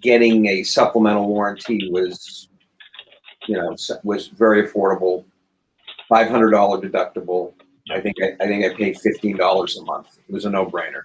getting a supplemental warranty was, you know, was very affordable. Five hundred dollar deductible. I think I, I think I paid fifteen dollars a month. It was a no brainer.